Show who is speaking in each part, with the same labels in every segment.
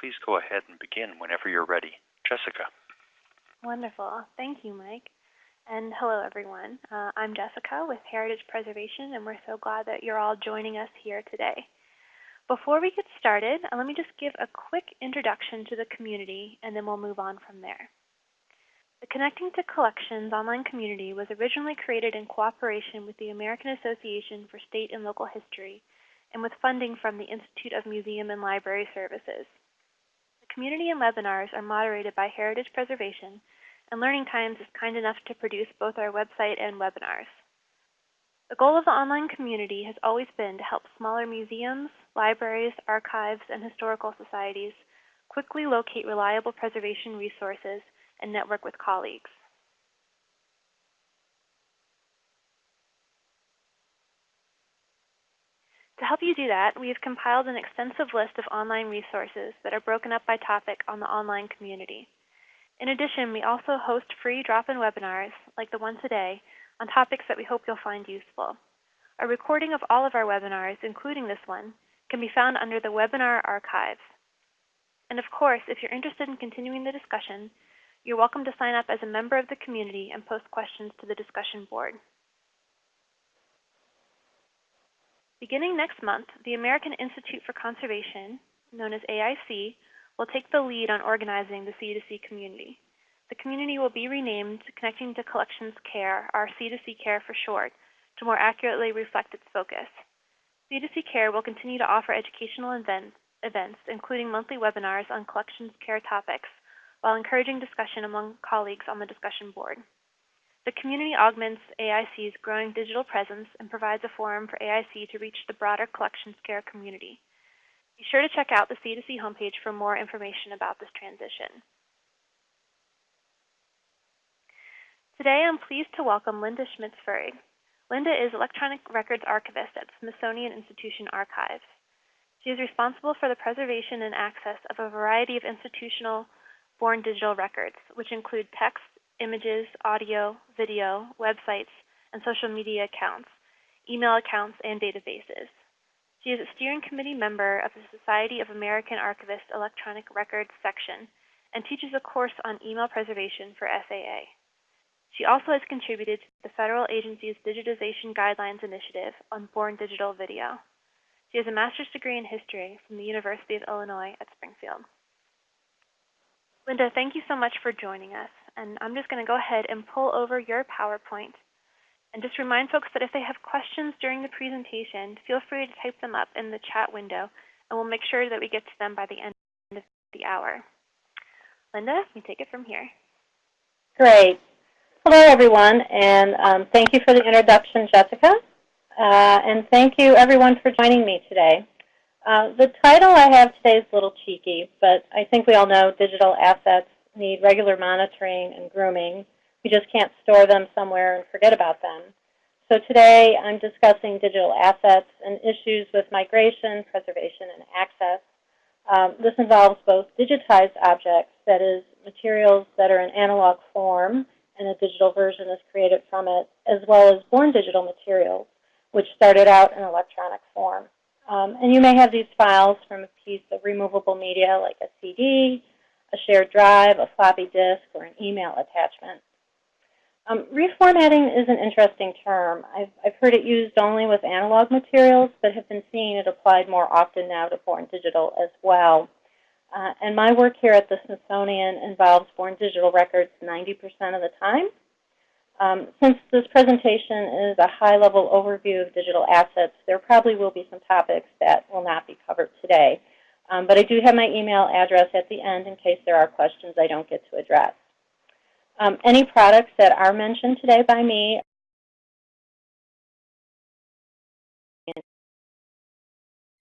Speaker 1: please go ahead and begin whenever you're ready. Jessica.
Speaker 2: Wonderful. Thank you, Mike. And hello, everyone. Uh, I'm Jessica with Heritage Preservation, and we're so glad that you're all joining us here today. Before we get started, uh, let me just give a quick introduction to the community, and then we'll move on from there. The Connecting to Collections online community was originally created in cooperation with the American Association for State and Local History and with funding from the Institute of Museum and Library Services. Community and webinars are moderated by Heritage Preservation, and Learning Times is kind enough to produce both our website and webinars. The goal of the online community has always been to help smaller museums, libraries, archives, and historical societies quickly locate reliable preservation resources and network with colleagues. To help you do that, we have compiled an extensive list of online resources that are broken up by topic on the online community. In addition, we also host free drop-in webinars, like the one today, on topics that we hope you'll find useful. A recording of all of our webinars, including this one, can be found under the webinar archives. And of course, if you're interested in continuing the discussion, you're welcome to sign up as a member of the community and post questions to the discussion board. Beginning next month, the American Institute for Conservation, known as AIC, will take the lead on organizing the C2C community. The community will be renamed Connecting to Collections Care, our C2C Care for short, to more accurately reflect its focus. C2C Care will continue to offer educational events, events, including monthly webinars on collections care topics, while encouraging discussion among colleagues on the discussion board. The community augments AIC's growing digital presence and provides a forum for AIC to reach the broader collections care community. Be sure to check out the C2C homepage for more information about this transition. Today I'm pleased to welcome Lynda Schmitz-Fuhrig. Lynda is Electronic Records Archivist at Smithsonian Institution Archives. She is responsible for the preservation and access of a variety of institutional born digital records, which include text, images, audio, video, websites, and social media accounts, email accounts, and databases. She is a steering committee member of the Society of American Archivists Electronic Records section and teaches a course on email preservation for SAA. She also has contributed to the federal agency's Digitization Guidelines Initiative on Born Digital Video. She has a master's degree in history from the University of Illinois at Springfield. Lynda, thank you so much for joining us. And I'm just going to go ahead and pull over your PowerPoint. And just remind folks that if they have questions during the presentation, feel free to type them up in the chat window, and we'll make sure that we get to them by the end of the hour. Lynda, you take it from here.
Speaker 3: Great. Hello, everyone, and um, thank you for the introduction, Jessica. Uh, and thank you, everyone, for joining me today. Uh, the title I have today is a little cheeky, but I think we all know digital assets need regular monitoring and grooming. We just can't store them somewhere and forget about them. So today I'm discussing digital assets and issues with migration, preservation, and access. Um, this involves both digitized objects, that is, materials that are in analog form, and a digital version is created from it, as well as born digital materials, which started out in electronic form. Um, and you may have these files from a piece of removable media like a CD, a shared drive, a floppy disk, or an email attachment. Um, reformatting is an interesting term. I've, I've heard it used only with analog materials, but have been seeing it applied more often now to born digital as well. Uh, and my work here at the Smithsonian involves born digital records 90% of the time. Um, since this presentation is a high-level overview of digital assets, there probably will be some topics that will not be covered today. Um, but I do have my email address at the end in case there are questions I don't get to address. Um, any products that are mentioned today by me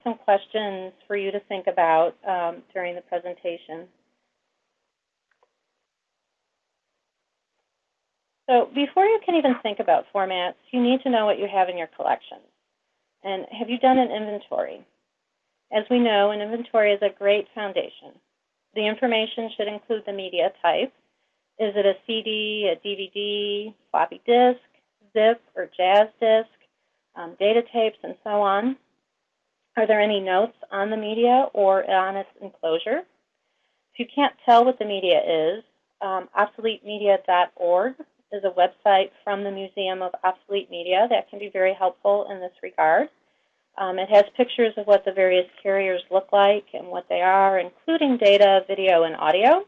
Speaker 3: some questions for you to think about um, during the presentation. So before you can even think about formats, you need to know what you have in your collection. And have you done an inventory? As we know, an inventory is a great foundation. The information should include the media type. Is it a CD, a DVD, floppy disk, zip, or Jaz disk, um, data tapes, and so on? Are there any notes on the media or on its enclosure? If you can't tell what the media is, um, obsoletemedia.org is a website from the Museum of Obsolete Media that can be very helpful in this regard. Um, it has pictures of what the various carriers look like and what they are, including data, video, and audio.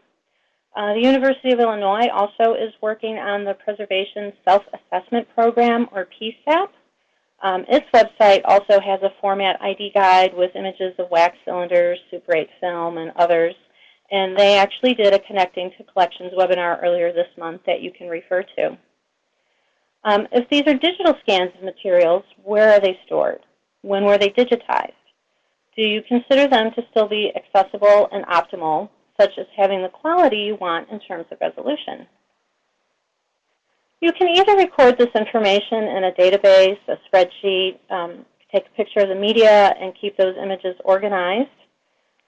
Speaker 3: Uh, the University of Illinois also is working on the Preservation Self-Assessment Program, or PSAP. Um, its website also has a format ID guide with images of wax cylinders, Super 8 film, and others. And they actually did a Connecting to Collections webinar earlier this month that you can refer to. Um, if these are digital scans of materials, where are they stored? When were they digitized? Do you consider them to still be accessible and optimal such as having the quality you want in terms of resolution. You can either record this information in a database, a spreadsheet, um, take a picture of the media, and keep those images organized.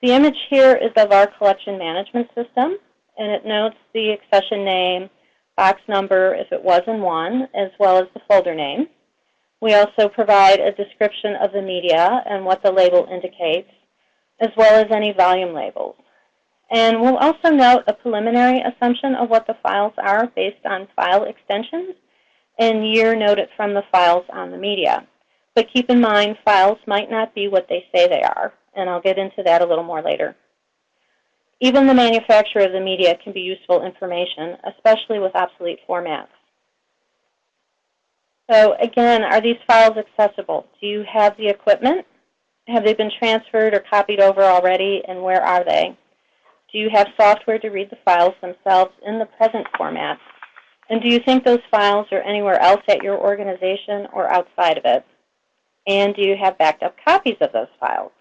Speaker 3: The image here is of our collection management system, and it notes the accession name, box number if it was in one, as well as the folder name. We also provide a description of the media and what the label indicates, as well as any volume labels. And we'll also note a preliminary assumption of what the files are based on file extensions and year noted from the files on the media. But keep in mind, files might not be what they say they are, and I'll get into that a little more later. Even the manufacturer of the media can be useful information, especially with obsolete formats. So again, are these files accessible? Do you have the equipment? Have they been transferred or copied over already, and where are they? Do you have software to read the files themselves in the present format? And do you think those files are anywhere else at your organization or outside of it? And do you have backed up copies of those files?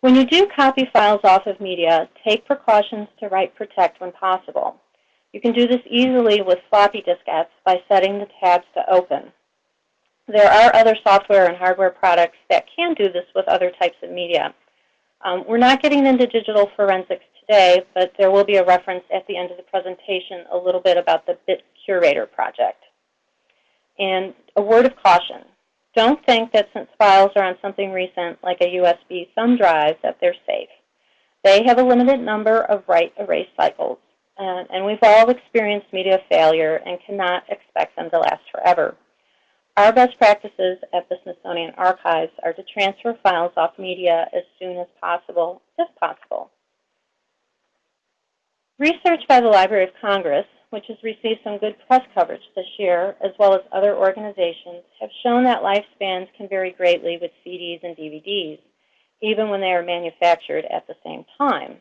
Speaker 3: When you do copy files off of media, take precautions to write protect when possible. You can do this easily with floppy diskettes by setting the tabs to open. There are other software and hardware products that can do this with other types of media. Um, we're not getting into digital forensics today, but there will be a reference at the end of the presentation a little bit about the Bit Curator project. And a word of caution. Don't think that since files are on something recent, like a USB thumb drive, that they're safe. They have a limited number of write erase cycles, and, and we've all experienced media failure and cannot expect them to last forever. Our best practices at the Smithsonian Archives are to transfer files off media as soon as possible, if possible. Research by the Library of Congress, which has received some good press coverage this year, as well as other organizations, have shown that lifespans can vary greatly with CDs and DVDs, even when they are manufactured at the same time.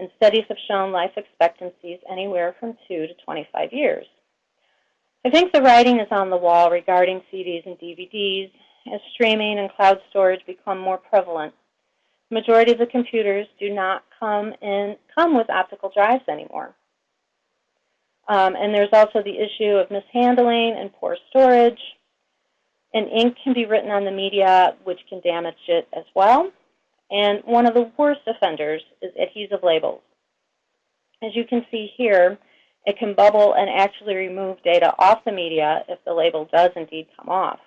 Speaker 3: And studies have shown life expectancies anywhere from 2 to 25 years. I think the writing is on the wall regarding CDs and DVDs as streaming and cloud storage become more prevalent The majority of the computers do not come in come with optical drives anymore. Um, and there's also the issue of mishandling and poor storage. And ink can be written on the media, which can damage it as well. And one of the worst offenders is adhesive labels. As you can see here, it can bubble and actually remove data off the media if the label does indeed come off.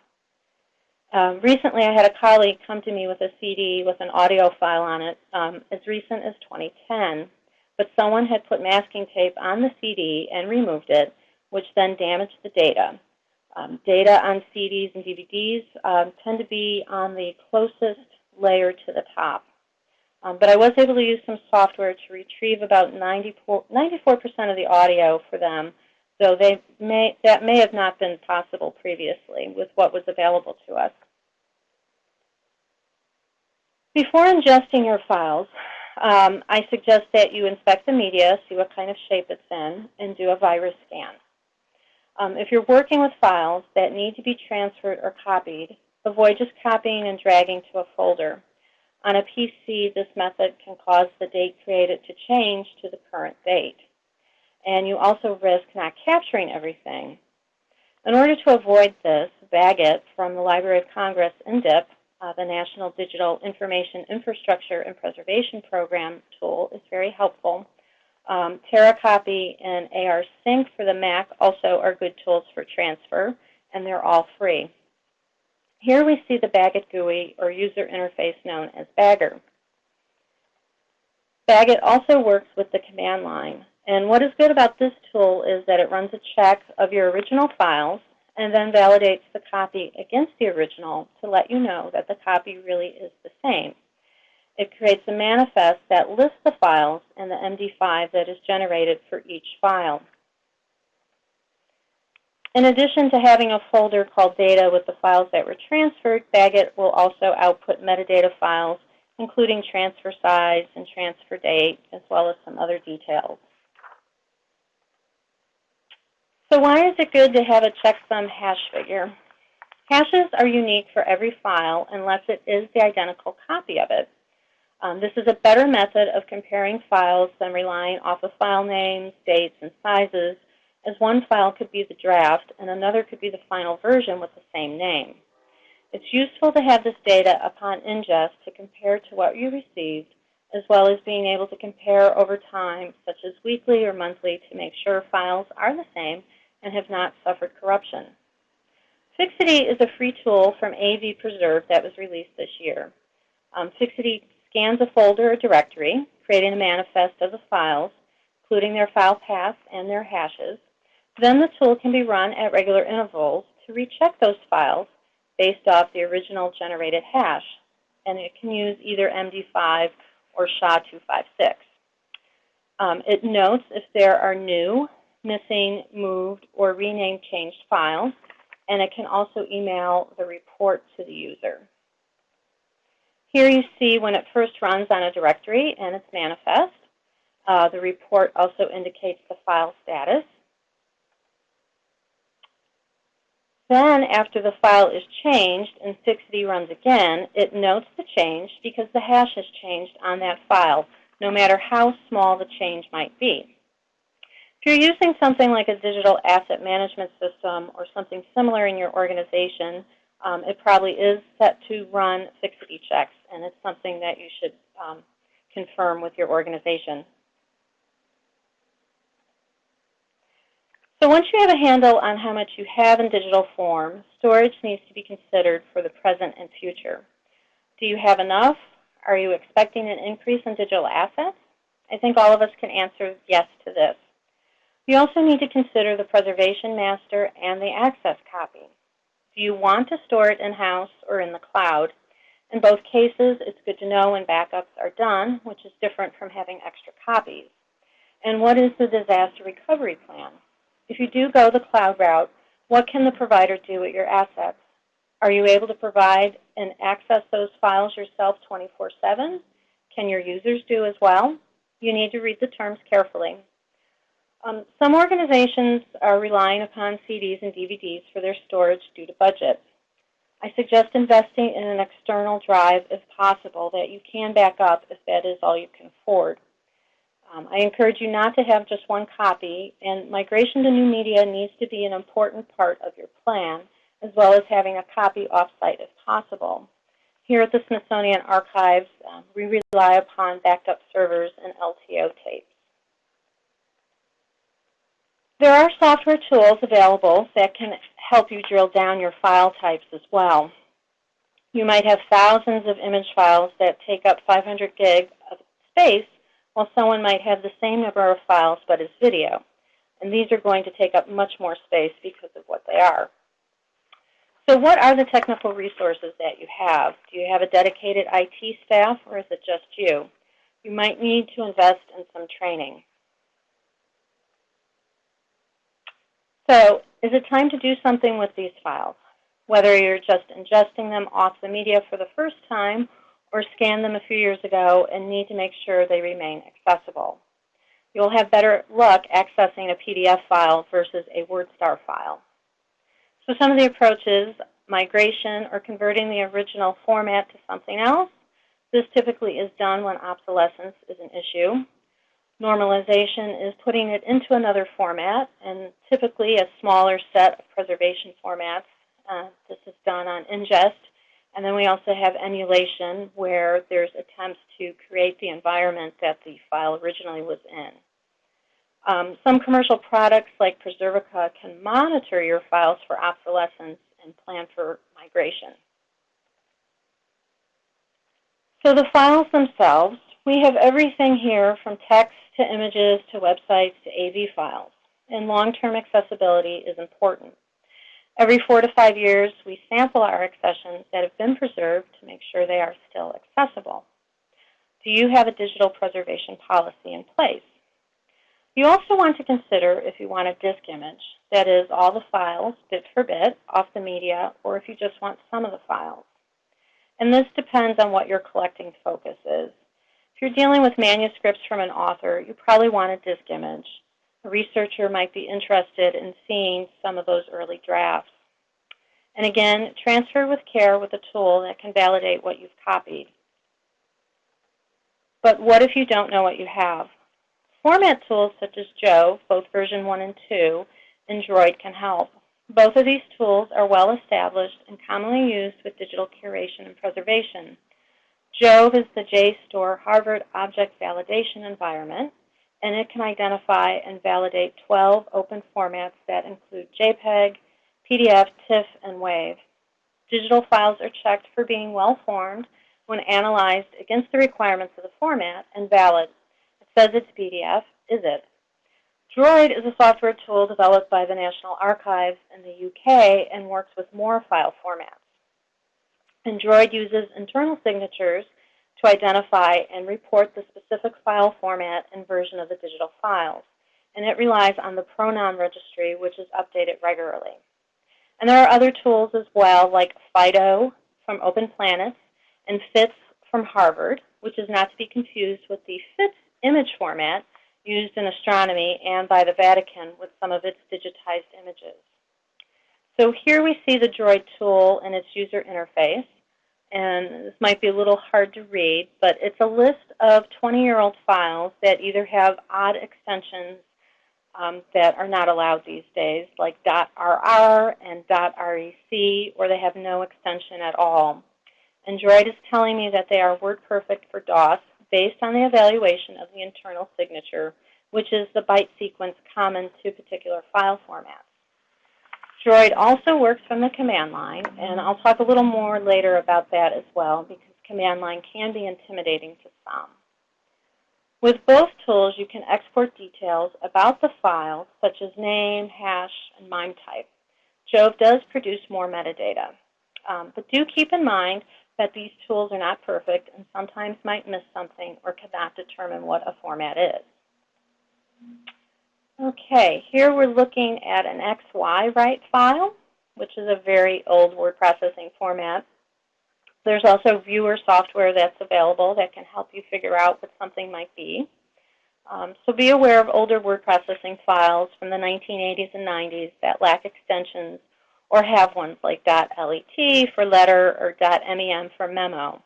Speaker 3: Um, recently, I had a colleague come to me with a CD with an audio file on it um, as recent as 2010, but someone had put masking tape on the CD and removed it, which then damaged the data. Um, data on CDs and DVDs um, tend to be on the closest layer to the top. Um, but I was able to use some software to retrieve about 94% of the audio for them, though they may, that may have not been possible previously with what was available to us. Before ingesting your files, um, I suggest that you inspect the media, see what kind of shape it's in, and do a virus scan. Um, if you're working with files that need to be transferred or copied, avoid just copying and dragging to a folder. On a PC, this method can cause the date created to change to the current date. And you also risk not capturing everything. In order to avoid this, BagIt from the Library of Congress, NDIP, uh, the National Digital Information Infrastructure and Preservation Program tool is very helpful. Um, TeraCopy and rsync for the Mac also are good tools for transfer, and they're all free. Here we see the BagIt GUI, or user interface known as Bagger. BagIt also works with the command line. And what is good about this tool is that it runs a check of your original files and then validates the copy against the original to let you know that the copy really is the same. It creates a manifest that lists the files and the MD5 that is generated for each file. In addition to having a folder called data with the files that were transferred, BagIt will also output metadata files, including transfer size and transfer date, as well as some other details. So why is it good to have a checksum hash figure? Hashes are unique for every file unless it is the identical copy of it. Um, this is a better method of comparing files than relying off of file names, dates, and sizes, as one file could be the draft and another could be the final version with the same name. It's useful to have this data upon ingest to compare to what you received, as well as being able to compare over time, such as weekly or monthly, to make sure files are the same and have not suffered corruption. Fixity is a free tool from AV Preserve that was released this year. Um, Fixity scans a folder or directory, creating a manifest of the files, including their file paths and their hashes. Then the tool can be run at regular intervals to recheck those files based off the original generated hash, and it can use either MD5 or SHA-256. Um, it notes if there are new missing, moved, or renamed changed files, and it can also email the report to the user. Here you see when it first runs on a directory and its manifest. Uh, the report also indicates the file status. Then, after the file is changed and Fixity runs again, it notes the change because the hash has changed on that file, no matter how small the change might be. If you're using something like a digital asset management system or something similar in your organization, um, it probably is set to run fixity checks, and it's something that you should um, confirm with your organization. So once you have a handle on how much you have in digital form, storage needs to be considered for the present and future. Do you have enough? Are you expecting an increase in digital assets? I think all of us can answer yes to this. You also need to consider the preservation master and the access copy. Do you want to store it in-house or in the cloud? In both cases, it's good to know when backups are done, which is different from having extra copies. And what is the disaster recovery plan? If you do go the cloud route, what can the provider do with your assets? Are you able to provide and access those files yourself 24-7? Can your users do as well? You need to read the terms carefully. Um, some organizations are relying upon CDs and DVDs for their storage due to budget. I suggest investing in an external drive if possible that you can back up if that is all you can afford. Um, I encourage you not to have just one copy, and migration to new media needs to be an important part of your plan, as well as having a copy offsite if possible. Here at the Smithsonian Archives, um, we rely upon backed up servers and LTO tapes. There are software tools available that can help you drill down your file types as well. You might have thousands of image files that take up 500 gig of space, while someone might have the same number of files but as video. And these are going to take up much more space because of what they are. So what are the technical resources that you have? Do you have a dedicated IT staff or is it just you? You might need to invest in some training. So is it time to do something with these files? Whether you're just ingesting them off the media for the first time or scanned them a few years ago and need to make sure they remain accessible. You'll have better luck accessing a PDF file versus a WordStar file. So some of the approaches, migration or converting the original format to something else. This typically is done when obsolescence is an issue. Normalization is putting it into another format, and typically a smaller set of preservation formats. Uh, this is done on ingest. And then we also have emulation, where there's attempts to create the environment that the file originally was in. Um, some commercial products like Preservica can monitor your files for obsolescence and plan for migration. So the files themselves, We have everything here from text to images to websites to AV files, and long-term accessibility is important. Every four to five years, we sample our accessions that have been preserved to make sure they are still accessible. Do you have a digital preservation policy in place? You also want to consider if you want a disk image, that is, all the files, bit for bit, off the media, or if you just want some of the files. And this depends on what your collecting focus is. If you're dealing with manuscripts from an author, you probably want a disk image. A researcher might be interested in seeing some of those early drafts. And again, transfer with care with a tool that can validate what you've copied. But what if you don't know what you have? Format tools such as JHOVE, both version 1 and 2, and Droid can help. Both of these tools are well established and commonly used with digital curation and preservation. JHOVE is the JSTOR Harvard Object Validation Environment, and it can identify and validate 12 open formats that include JPEG, PDF, TIFF, and WAV. Digital files are checked for being well-formed when analyzed against the requirements of the format and valid It says it's PDF, is it? Droid is a software tool developed by the National Archives in the UK and works with more file formats. And Droid uses internal signatures to identify and report the specific file format and version of the digital files. And it relies on the pronom registry, which is updated regularly. And there are other tools as well, like FIDO from Open Planets and FITS from Harvard, which is not to be confused with the FITS image format used in astronomy and by the Vatican with some of its digitized images. So here we see the Droid tool and its user interface. And this might be a little hard to read, but it's a list of 20-year-old files that either have odd extensions um, that are not allowed these days, like .rr and .rec, or they have no extension at all. And Droid is telling me that they are WordPerfect for DOS, based on the evaluation of the internal signature, which is the byte sequence common to particular file formats. Droid also works from the command line, and I'll talk a little more later about that as well, because command line can be intimidating to some. With both tools, you can export details about the file, such as name, hash, and MIME type. JHOVE does produce more metadata. Um, but do keep in mind that these tools are not perfect and sometimes might miss something or cannot determine what a format is. Okay, here we're looking at an XyWrite file, which is a very old word processing format. There's also viewer software that's available that can help you figure out what something might be. Um, so be aware of older word processing files from the 1980s and 90s that lack extensions or have ones like .let for letter or .mem for memo.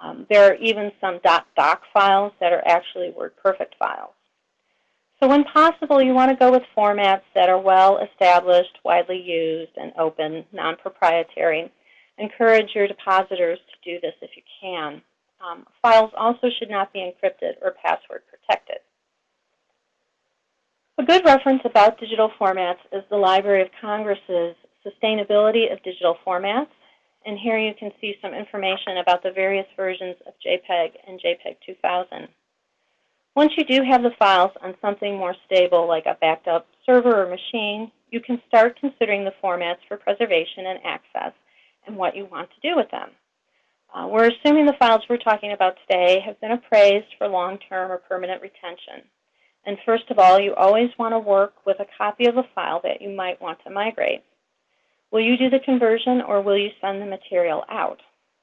Speaker 3: Um, there are even some .doc files that are actually WordPerfect files. So when possible, you want to go with formats that are well established, widely used, and open, non-proprietary. Encourage your depositors to do this if you can. Um, files also should not be encrypted or password protected. A good reference about digital formats is the Library of Congress's sustainability of digital formats. And here you can see some information about the various versions of JPEG and JPEG 2000. Once you do have the files on something more stable like a backed up server or machine, you can start considering the formats for preservation and access and what you want to do with them. Uh, we're assuming the files we're talking about today have been appraised for long-term or permanent retention. And first of all, you always want to work with a copy of a file that you might want to migrate. Will you do the conversion or will you send the material out?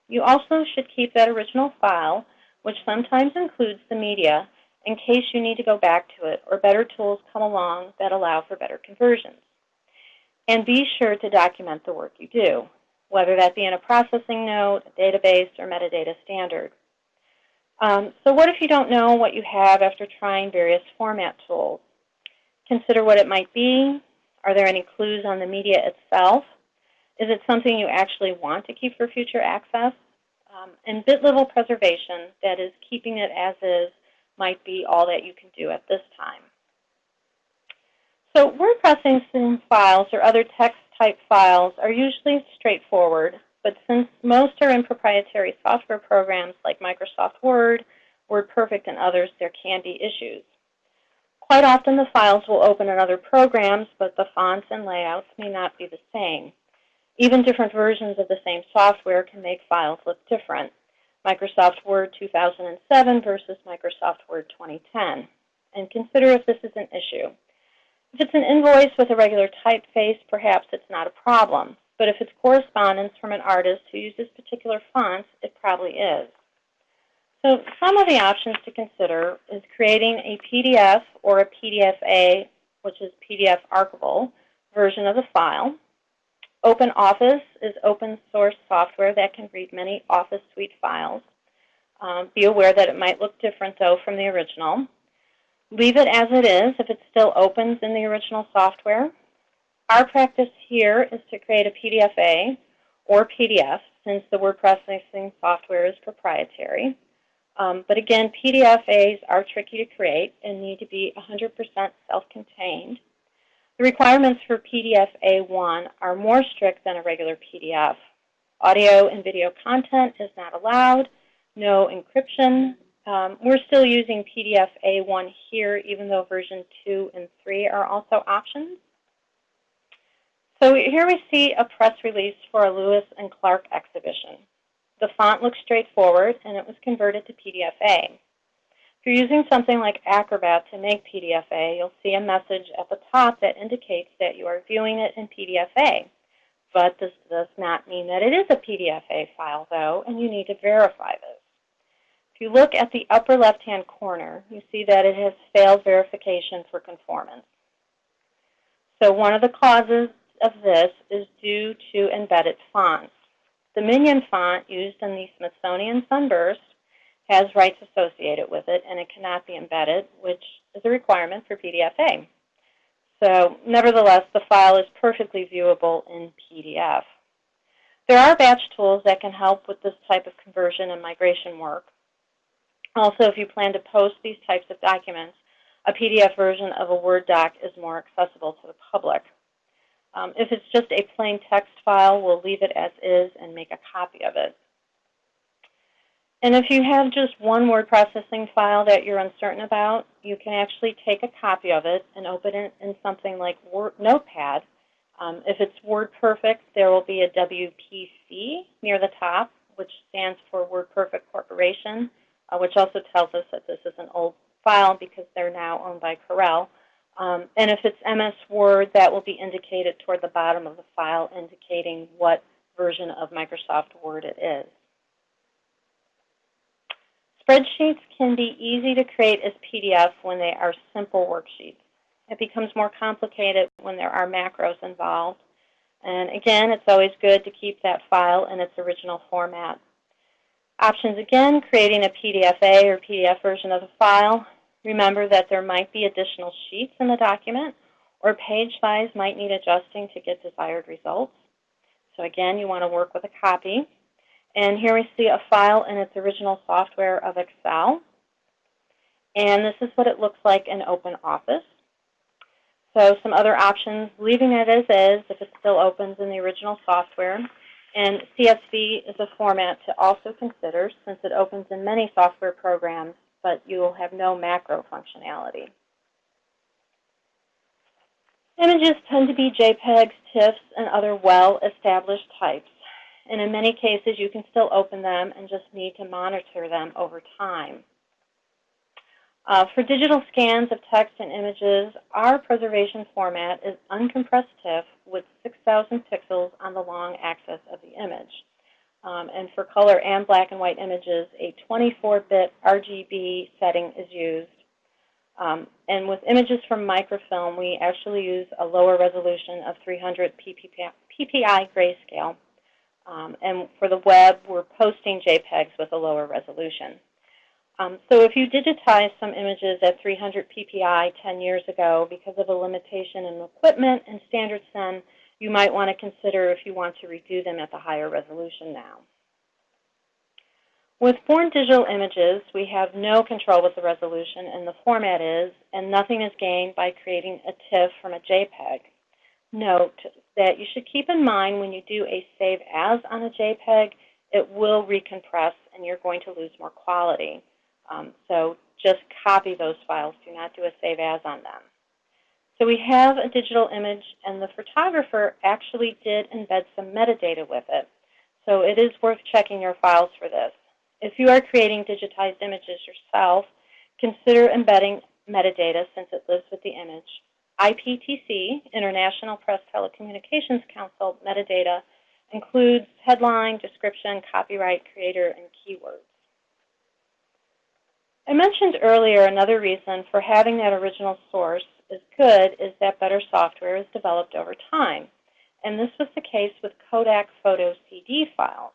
Speaker 3: You also should keep that original file, which sometimes includes the media, in case you need to go back to it or better tools come along that allow for better conversions. And be sure to document the work you do, whether that be in a processing note, a database, or metadata standard. Um, so what if you don't know what you have after trying various format tools? Consider what it might be. Are there any clues on the media itself? Is it something you actually want to keep for future access? Um, and bit level preservation, that is keeping it as is, might be all that you can do at this time. So word processing files or other text type files are usually straightforward, but since most are in proprietary software programs like Microsoft Word WordPerfect and others, there can be issues. Quite often the files will open in other programs, but the fonts and layouts may not be the same. Even different versions of the same software can make files look different. Microsoft Word 2007 versus Microsoft Word 2010. And consider if this is an issue. If it's an invoice with a regular typeface, perhaps it's not a problem. But if it's correspondence from an artist who uses particular fonts, it probably is. So some of the options to consider is creating a PDF or a PDFA, which is PDF archivable, version of the file. OpenOffice is open source software that can read many Office Suite files. Um, be aware that it might look different, though, from the original. Leave it as it is if it still opens in the original software. Our practice here is to create a PDFA or PDF, since the word processing software is proprietary. Um, but again, PDFAs are tricky to create and need to be 100% self-contained. The requirements for PDF A1 are more strict than a regular PDF. Audio and video content is not allowed, no encryption. Um, we're still using PDF A1 here, even though version 2 and 3 are also options. So here we see a press release for a Lewis and Clark exhibition. The font looks straightforward, and it was converted to PDF If you're using something like Acrobat to make PDFA, you'll see a message at the top that indicates that you are viewing it in PDFA. But this does not mean that it is a PDFA file, though, and you need to verify this. If you look at the upper left-hand corner, you see that it has failed verification for conformance. So one of the causes of this is due to embedded fonts. The Minion font used in the Smithsonian Sunburst has rights associated with it, and it cannot be embedded, which is a requirement for PDFA. So nevertheless, the file is perfectly viewable in PDF. There are batch tools that can help with this type of conversion and migration work. Also, if you plan to post these types of documents, a PDF version of a Word doc is more accessible to the public. Um, if it's just a plain text file, we'll leave it as is and make a copy of it. And if you have just one word processing file that you're uncertain about, you can actually take a copy of it and open it in something like Word, Notepad. Um, if it's WordPerfect, there will be a WPC near the top, which stands for WordPerfect Corporation, uh, which also tells us that this is an old file because they're now owned by Corel. Um, and if it's MS Word, that will be indicated toward the bottom of the file, indicating what version of Microsoft Word it is. Spreadsheets can be easy to create as PDF when they are simple worksheets. It becomes more complicated when there are macros involved. And again, it's always good to keep that file in its original format. Options again, creating a PDFA or PDF version of the file, Remember that there might be additional sheets in the document or page size might need adjusting to get desired results. So again, you want to work with a copy. And here we see a file in its original software of Excel. And this is what it looks like in OpenOffice. So some other options, leaving it as is if it still opens in the original software. And CSV is a format to also consider since it opens in many software programs but you will have no macro functionality. Images tend to be JPEGs, TIFFs, and other well-established types. And in many cases, you can still open them and just need to monitor them over time. Uh, for digital scans of text and images, our preservation format is uncompressed TIFF with 6,000 pixels on the long axis of the image. Um, and for color and black and white images, a 24-bit RGB setting is used. Um, and with images from microfilm, we actually use a lower resolution of 300 PPI, PPI grayscale. Um, and for the web, we're posting JPEGs with a lower resolution. Um, so if you digitize some images at 300 PPI 10 years ago because of a limitation in equipment and standard then, you might want to consider if you want to redo them at the higher resolution now. With born digital images, we have no control with the resolution and the format is, and nothing is gained by creating a TIFF from a JPEG. Note that you should keep in mind when you do a save as on a JPEG, it will recompress and you're going to lose more quality. Um, so just copy those files. Do not do a save as on them. So we have a digital image, and the photographer actually did embed some metadata with it. So it is worth checking your files for this. If you are creating digitized images yourself, consider embedding metadata since it lives with the image. IPTC, International Press Telecommunications Council metadata, includes headline, description, copyright, creator, and keywords. I mentioned earlier another reason for having that original source is good is that better software is developed over time. And this was the case with Kodak Photo CD files.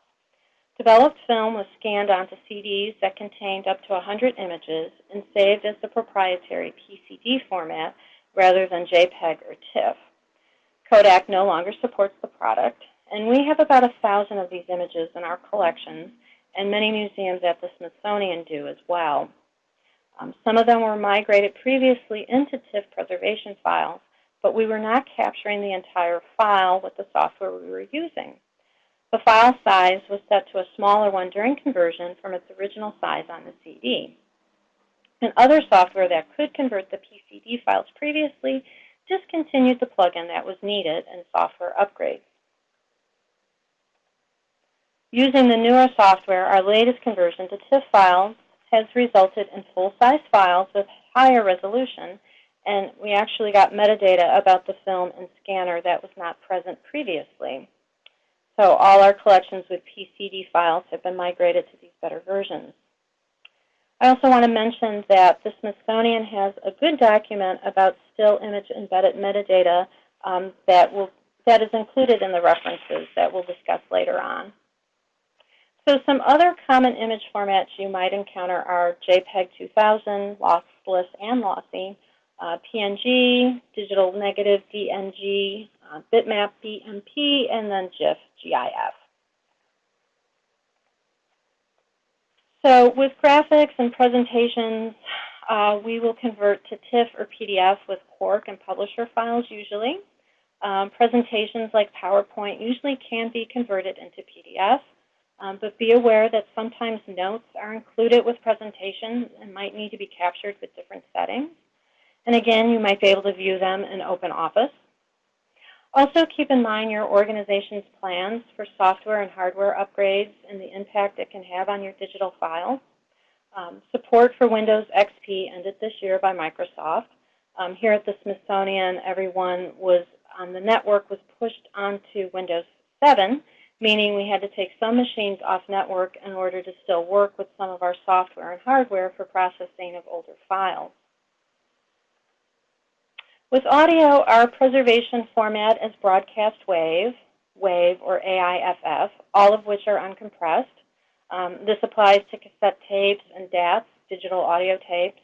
Speaker 3: Developed film was scanned onto CDs that contained up to 100 images and saved as the proprietary PCD format rather than JPEG or TIFF. Kodak no longer supports the product, and we have about a thousand of these images in our collections, and many museums at the Smithsonian do as well. Um, some of them were migrated previously into TIFF preservation files, but we were not capturing the entire file with the software we were using. The file size was set to a smaller one during conversion from its original size on the CD. And other software that could convert the PCD files previously discontinued the plugin that was needed and software upgrades. Using the newer software, our latest conversion to TIFF files has resulted in full-size files with higher resolution, and we actually got metadata about the film and scanner that was not present previously. So all our collections with PCD files have been migrated to these better versions. I also want to mention that the Smithsonian has a good document about still image embedded metadata um, that, will, that is included in the references that we'll discuss later on. So some other common image formats you might encounter are JPEG 2000, lossless and lossy, uh, PNG, digital negative DNG, uh, bitmap BMP, and then GIF GIF. So with graphics and presentations, uh, we will convert to TIFF or PDF with Quark and publisher files usually. Um, presentations like PowerPoint usually can be converted into PDF. Um, but be aware that sometimes notes are included with presentations and might need to be captured with different settings. And again, you might be able to view them in OpenOffice. Also keep in mind your organization's plans for software and hardware upgrades and the impact it can have on your digital files. Um, support for Windows XP ended this year by Microsoft. Um, here at the Smithsonian, everyone was on the network was pushed onto Windows 7, meaning we had to take some machines off network in order to still work with some of our software and hardware for processing of older files. With audio, our preservation format is broadcast wave, WAVE, or AIFF, all of which are uncompressed. Um, this applies to cassette tapes and DATs, digital audio tapes.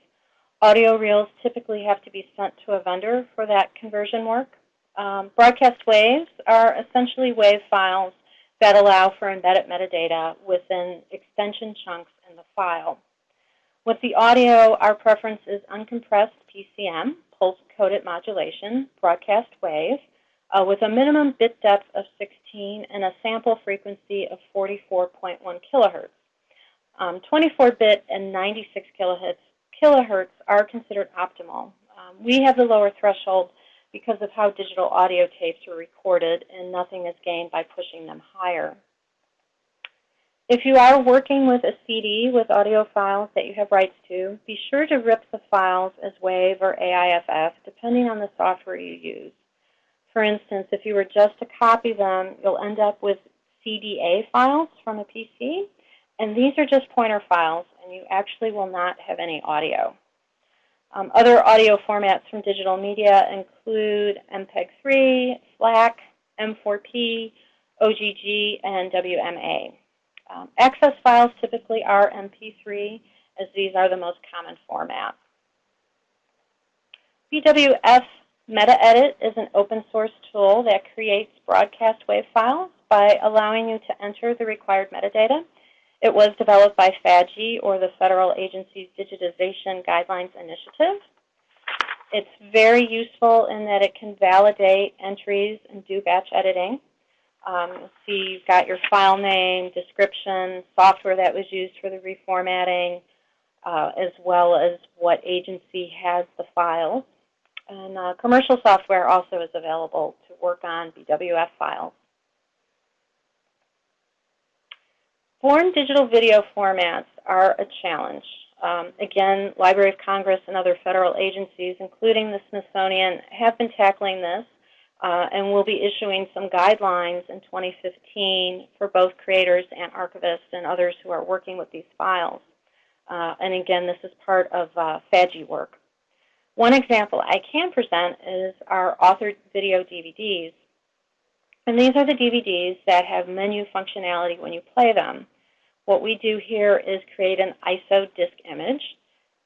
Speaker 3: Audio reels typically have to be sent to a vendor for that conversion work. Um, broadcast waves are essentially WAVE files that allow for embedded metadata within extension chunks in the file. With the audio, our preference is uncompressed PCM, pulse-coded modulation, broadcast wave, uh, with a minimum bit depth of 16 and a sample frequency of 44.1 kilohertz. 24-bit um, and 96 kilohertz, kilohertz are considered optimal. Um, we have the lower threshold because of how digital audio tapes were recorded, and nothing is gained by pushing them higher. If you are working with a CD with audio files that you have rights to, be sure to rip the files as WAVE or AIFF, depending on the software you use. For instance, if you were just to copy them, you'll end up with CDA files from a PC, and these are just pointer files, and you actually will not have any audio. Um, other audio formats from digital media include MPEG-3, FLAC, M4P, OGG, and WMA. Um, access files typically are MP3, as these are the most common formats. BWF MetaEdit is an open source tool that creates broadcast wave files by allowing you to enter the required metadata it was developed by FADGI, or the Federal Agency's Digitization Guidelines Initiative. It's very useful in that it can validate entries and do batch editing. Um, see you've got your file name, description, software that was used for the reformatting, uh, as well as what agency has the file. And uh, commercial software also is available to work on BWF files. Born digital video formats are a challenge. Um, again, Library of Congress and other federal agencies, including the Smithsonian, have been tackling this uh, and will be issuing some guidelines in 2015 for both creators and archivists and others who are working with these files. Uh, and again, this is part of uh, work. One example I can present is our authored video DVDs. And these are the DVDs that have menu functionality when you play them. What we do here is create an ISO disk image,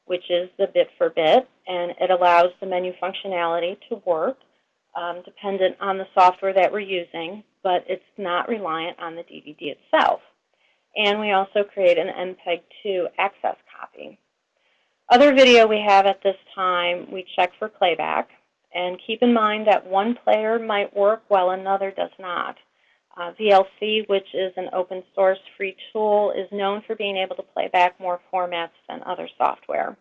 Speaker 3: which is the bit for bit, and it allows the menu functionality to work um, dependent on the software that we're using, but it's not reliant on the DVD itself. And we also create an MPEG-2 access copy. Other video we have at this time, we check for playback. And keep in mind that one player might work while another does not. Uh, VLC, which is an open source free tool, is known for being able to play back more formats than other software.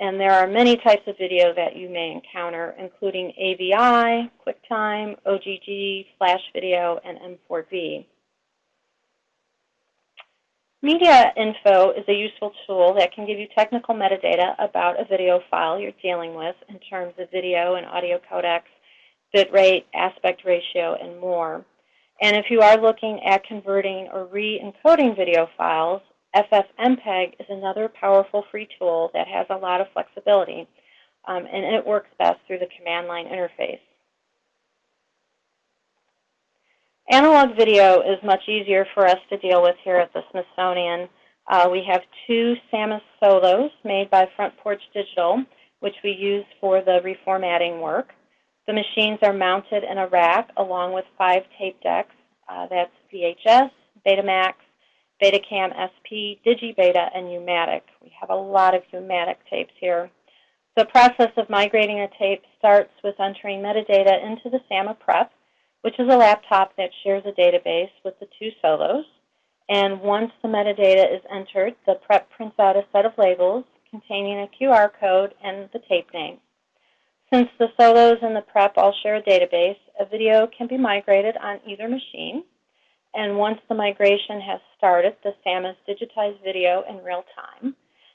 Speaker 3: And there are many types of video that you may encounter, including AVI, QuickTime, OGG, Flash Video, and M4V. Media info is a useful tool that can give you technical metadata about a video file you're dealing with in terms of video and audio codecs, bitrate, aspect ratio, and more. And if you are looking at converting or re-encoding video files, FFmpeg is another powerful free tool that has a lot of flexibility, um, and it works best through the command line interface. Analog video is much easier for us to deal with here at the Smithsonian. Uh, we have two SAMMA Solos made by Front Porch Digital, which we use for the reformatting work. The machines are mounted in a rack along with five tape decks. Uh, that's VHS, Betamax, Betacam SP, DigiBeta, and U-matic. We have a lot of U-matic tapes here. The process of migrating a tape starts with entering metadata into the SAMMA prep which is a laptop that shares a database with the two solos. And once the metadata is entered, the prep prints out a set of labels containing a QR code and the tape name. Since the solos and the prep all share a database, a video can be migrated on either machine. And once the migration has started, the SAMMAs digitize video in real time.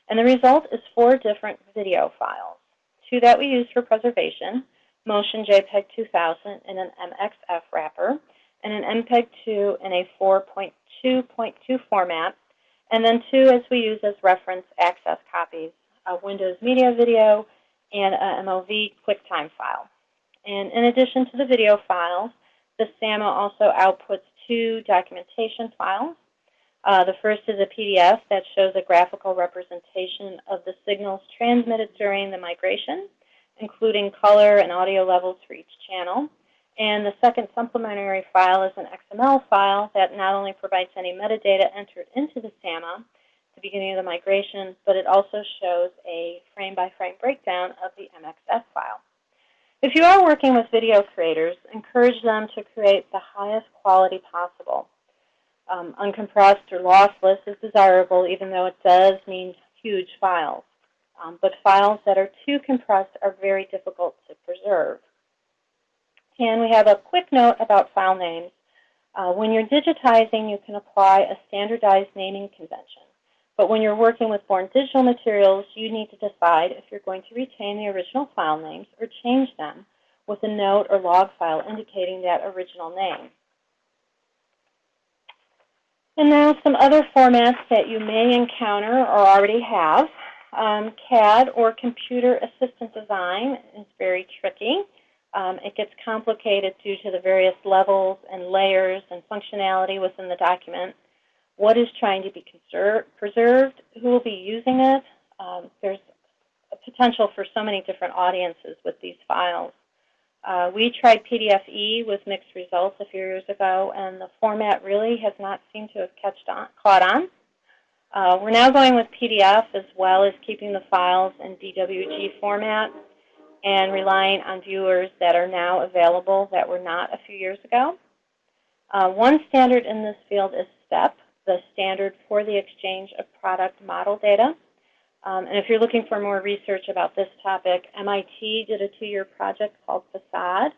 Speaker 3: And the result is four different video files, two that we use for preservation, Motion JPEG 2000 in an MXF wrapper, and an MPEG-2 in a 4.2.2 format, and then two as we use as reference access copies, a Windows Media Video and a MOV QuickTime file. And in addition to the video files, the SAMMA also outputs two documentation files. Uh, the first is a PDF that shows a graphical representation of the signals transmitted during the migration including color and audio levels for each channel. And the second supplementary file is an XML file that not only provides any metadata entered into the SAMMA at the beginning of the migration, but it also shows a frame-by-frame -frame breakdown of the MXF file. If you are working with video creators, encourage them to create the highest quality possible. Um, uncompressed or lossless is desirable, even though it does mean huge files um, but files that are too compressed are very difficult to preserve. And we have a quick note about file names. Uh, when you're digitizing, you can apply a standardized naming convention. But when you're working with born digital materials, you need to decide if you're going to retain the original file names or change them with a note or log file indicating that original name. And now some other formats that you may encounter or already have. Um, CAD or computer assistant design is very tricky. Um, it gets complicated due to the various levels and layers and functionality within the document. What is trying to be preserved? Who will be using it? Um, there's a potential for so many different audiences with these files. Uh, we tried PDF-E with mixed results a few years ago, and the format really has not seemed to have on, caught on. Uh, we're now going with PDF as well as keeping the files in DWG format and relying on viewers that are now available that were not a few years ago. Uh, one standard in this field is STEP, the standard for the exchange of product model data. Um, and if you're looking for more research about this topic, MIT did a two-year project called Facade,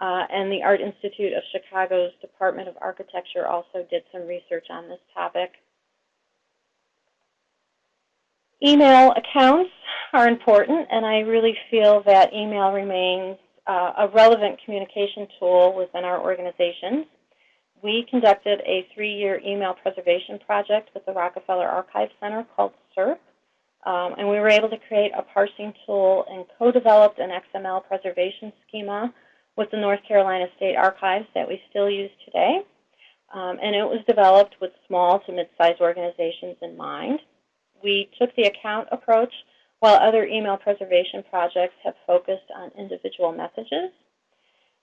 Speaker 3: uh, and the Art Institute of Chicago's Department of Architecture also did some research on this topic. Email accounts are important, and I really feel that email remains uh, a relevant communication tool within our organizations. We conducted a three-year email preservation project with the Rockefeller Archive Center called CERP, um, and we were able to create a parsing tool and co-developed an XML preservation schema with the North Carolina State Archives that we still use today. Um, and it was developed with small to mid-sized organizations in mind. We took the account approach while other email preservation projects have focused on individual messages.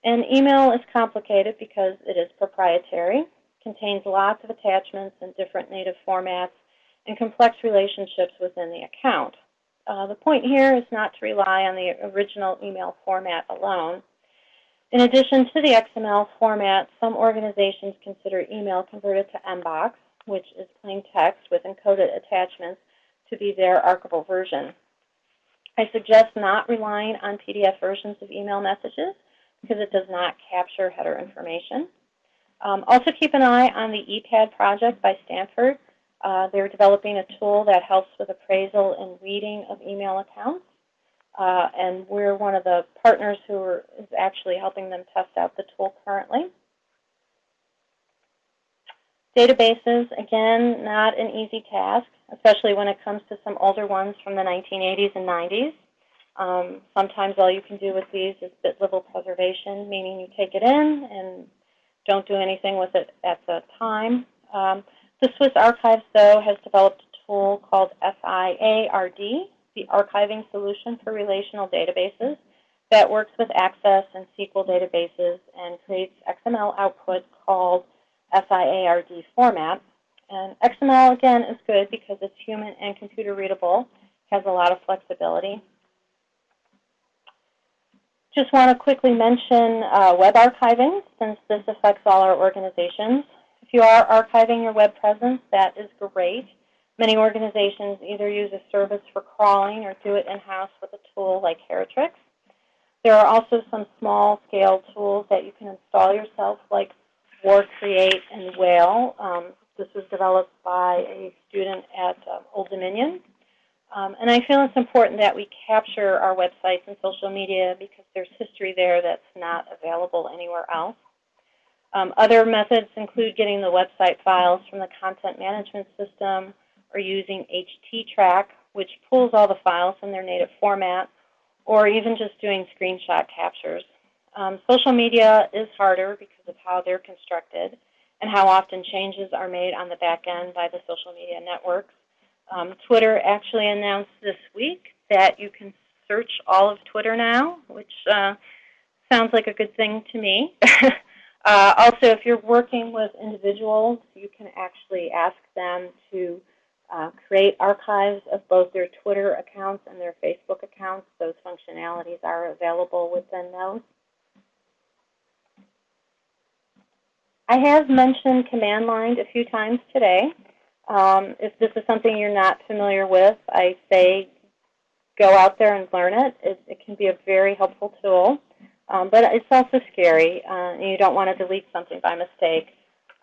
Speaker 3: And email is complicated because it is proprietary, contains lots of attachments in different native formats, and complex relationships within the account. Uh, the point here is not to rely on the original email format alone. In addition to the XML format, some organizations consider email converted to MBOX, which is plain text with encoded attachments, to be their archival version. I suggest not relying on PDF versions of email messages because it does not capture header information. Um, also keep an eye on the ePADD project by Stanford. Uh, they're developing a tool that helps with appraisal and reading of email accounts. Uh, and we're one of the partners who are, is actually helping them test out the tool currently. Databases, again, not an easy task, especially when it comes to some older ones from the 1980s and 90s. Um, sometimes all you can do with these is bit level preservation, meaning you take it in and don't do anything with it at the time. Um, the Swiss Archives, though, has developed a tool called SIARD, the Archiving Solution for Relational Databases, that works with Access and SQL databases and creates XML output called SIARD format. And XML, again, is good because it's human and computer readable, has a lot of flexibility. Just want to quickly mention uh, web archiving, since this affects all our organizations. If you are archiving your web presence, that is great. Many organizations either use a service for crawling or do it in-house with a tool like Heritrix. There are also some small-scale tools that you can install yourself, like War Create and WAIL. Um, this was developed by a student at um, Old Dominion. Um, and I feel it's important that we capture our websites and social media because there's history there that's not available anywhere else. Um, other methods include getting the website files from the content management system or using HTTrack, which pulls all the files in their native format, or even just doing screenshot captures. Um, social media is harder because of how they're constructed and how often changes are made on the back end by the social media networks. Um, Twitter actually announced this week that you can search all of Twitter now, which uh, sounds like a good thing to me. uh, also, if you're working with individuals, you can actually ask them to uh, create archives of both their Twitter accounts and their Facebook accounts. Those functionalities are available within those. I have mentioned command line a few times today. Um, if this is something you're not familiar with, I say go out there and learn it. It, it can be a very helpful tool, um, but it's also scary, uh, and you don't want to delete something by mistake.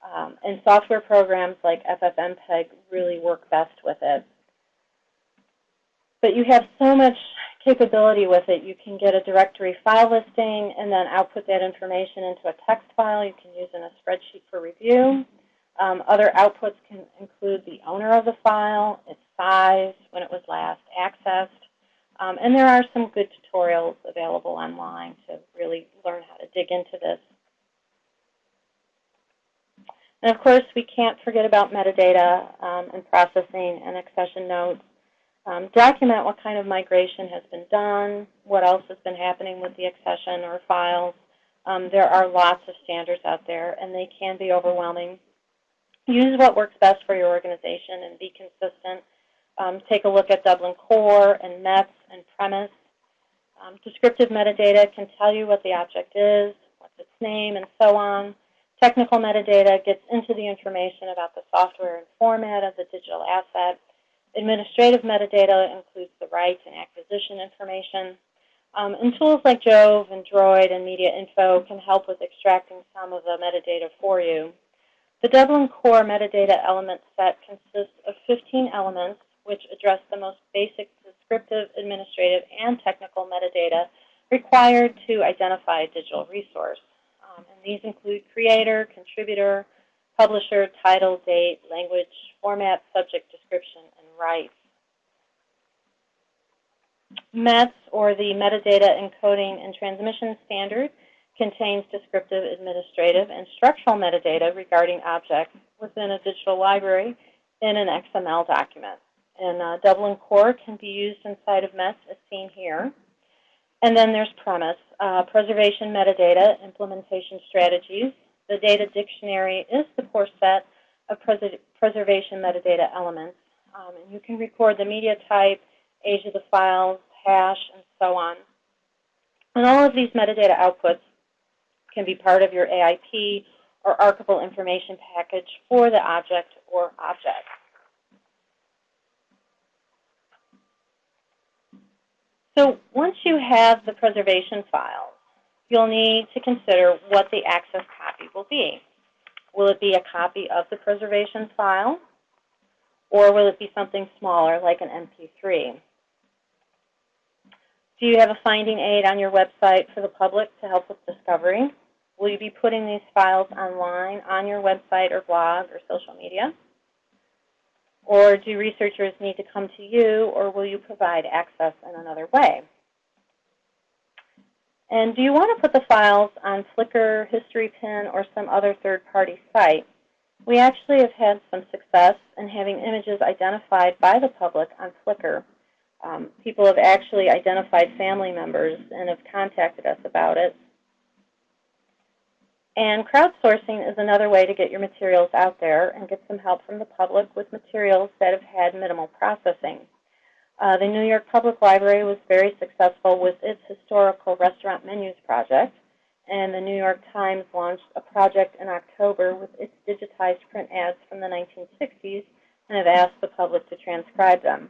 Speaker 3: Um, and software programs like FFmpeg really work best with it. But you have so much capability with it. You can get a directory file listing and then output that information into a text file you can use in a spreadsheet for review. Um, other outputs can include the owner of the file, its size, when it was last accessed. Um, and there are some good tutorials available online to really learn how to dig into this. And of course, we can't forget about metadata um, and processing and accession notes. Um, document what kind of migration has been done, what else has been happening with the accession or files. Um, there are lots of standards out there, and they can be overwhelming. Use what works best for your organization and be consistent. Um, take a look at Dublin Core and METS and PREMIS. Um, descriptive metadata can tell you what the object is, what's its name, and so on. Technical metadata gets into the information about the software and format of the digital asset. administrative metadata includes the rights and acquisition information. Um, and tools like JHOVE and Droid and Media Info can help with extracting some of the metadata for you. The Dublin Core metadata element set consists of 15 elements which address the most basic descriptive, administrative, and technical metadata required to identify a digital resource. Um, and these include creator, contributor, publisher, title, date, language, format, subject, description, and rights. METS, or the Metadata Encoding and Transmission Standard, contains descriptive, administrative, and structural metadata regarding objects within a digital library in an XML document. And uh, Dublin Core can be used inside of METS as seen here. And then there's PREMIS, uh, Preservation Metadata Implementation Strategies. The data dictionary is the core set of preservation metadata elements. Um, and you can record the media type, age of the files, hash, and so on. And all of these metadata outputs can be part of your AIP or archival information package for the object or objects. So once you have the preservation files, you'll need to consider what the access copy will be. Will it be a copy of the preservation file, or will it be something smaller like an MP3? Do you have a finding aid on your website for the public to help with discovery? Will you be putting these files online on your website or blog or social media? Or do researchers need to come to you, or will you provide access in another way? And do you want to put the files on Flickr, HistoryPin, or some other third-party site? We actually have had some success in having images identified by the public on Flickr. Um, people have actually identified family members and have contacted us about it. And crowdsourcing is another way to get your materials out there and get some help from the public with materials that have had minimal processing. Uh, the New York Public Library was very successful with its historical restaurant menus project, and the New York Times launched a project in October with its digitized print ads from the 1960s and have asked the public to transcribe them.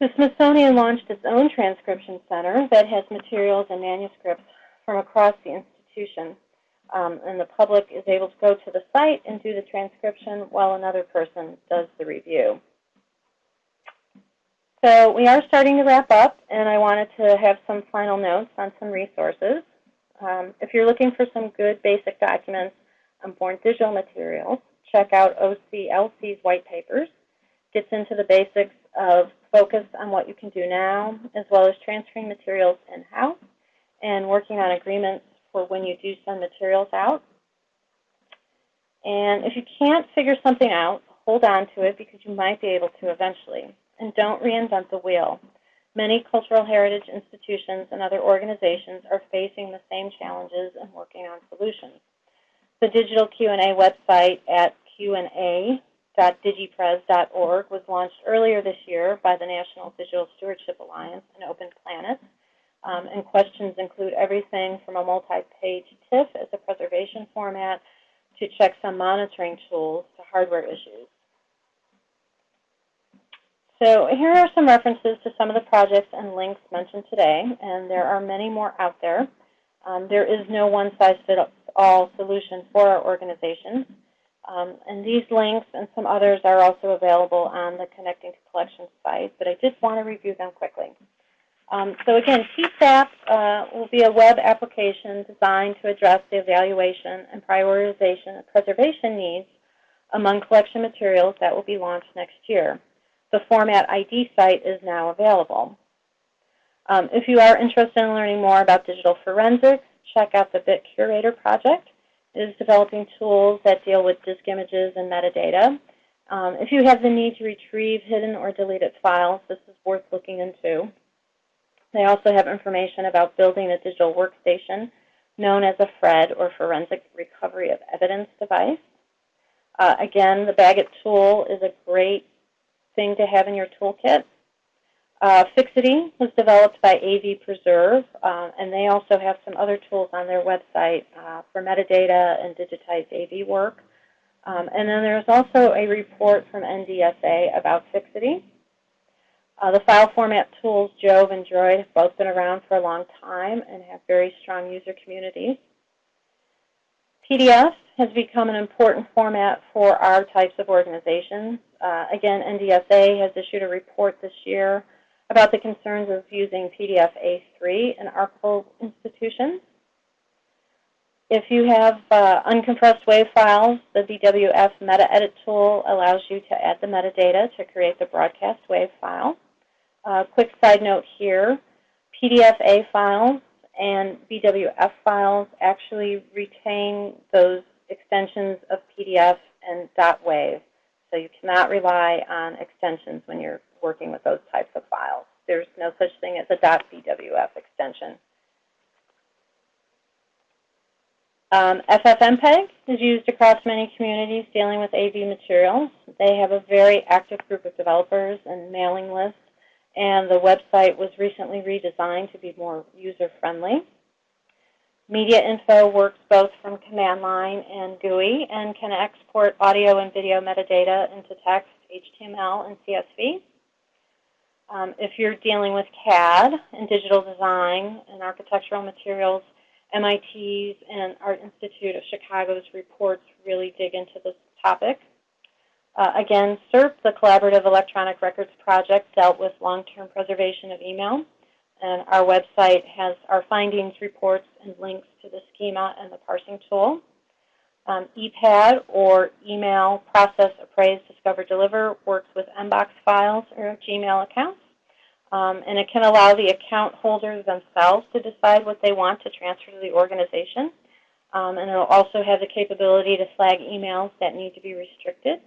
Speaker 3: The Smithsonian launched its own transcription center that has materials and manuscripts from across the institution um, and the public is able to go to the site and do the transcription while another person does the review. So we are starting to wrap up, and I wanted to have some final notes on some resources. Um, if you're looking for some good basic documents on born digital materials, check out OCLC's white papers. Gets into the basics of focus on what you can do now, as well as transferring materials in-house and working on agreements for when you do send materials out. And if you can't figure something out, hold on to it because you might be able to eventually. And don't reinvent the wheel. Many cultural heritage institutions and other organizations are facing the same challenges and working on solutions. The digital Q&A website at qa.digipres.org was launched earlier this year by the National Digital Stewardship Alliance and Open Planet. Um, and questions include everything from a multi-page TIFF as a preservation format to checksum monitoring tools to hardware issues. So here are some references to some of the projects and links mentioned today, and there are many more out there. Um, there is no one-size-fits-all solution for our organizations. Um, and these links and some others are also available on the Connecting to Collections site, but I did want to review them quickly. Um, so again, TSAP uh, will be a web application designed to address the evaluation and prioritization of preservation needs among collection materials that will be launched next year. The Format ID site is now available. Um, if you are interested in learning more about digital forensics, check out the Bit Curator project. It is developing tools that deal with disk images and metadata. Um, if you have the need to retrieve hidden or deleted files, this is worth looking into. They also have information about building a digital workstation known as a FRED, or Forensic Recovery of Evidence device. Uh, again, the BagIt tool is a great thing to have in your toolkit. Uh, Fixity was developed by AV Preserve, uh, and they also have some other tools on their website uh, for metadata and digitized AV work. Um, and then there's also a report from NDSA about fixity. Uh, the file format tools, JHOVE and Droid, have both been around for a long time and have very strong user communities. PDF has become an important format for our types of organizations. Uh, again, NDSA has issued a report this year about the concerns of using PDF A3 in archival institutions. If you have uh, uncompressed WAV files, the BWF Meta-Edit tool allows you to add the metadata to create the broadcast WAV file. Uh, quick side note here, PDF-A files and BWF files actually retain those extensions of PDF and .wav. So you cannot rely on extensions when you're working with those types of files. There's no such thing as a .bwf extension. Um, FFmpeg is used across many communities dealing with AV materials. They have a very active group of developers and mailing lists and the website was recently redesigned to be more user-friendly. Media info works both from command line and GUI and can export audio and video metadata into text, HTML, and CSV. Um, if you're dealing with CAD and digital design and architectural materials, MIT's and Art Institute of Chicago's reports really dig into this topic. Uh, again, CERP, the Collaborative Electronic Records Project, dealt with long-term preservation of email. And our website has our findings, reports, and links to the schema and the parsing tool. Um, ePADD, or Email Process Appraise Discover Deliver, works with Mbox files or Gmail accounts. Um, and it can allow the account holders themselves to decide what they want to transfer to the organization. Um, and it will also have the capability to flag emails that need to be restricted.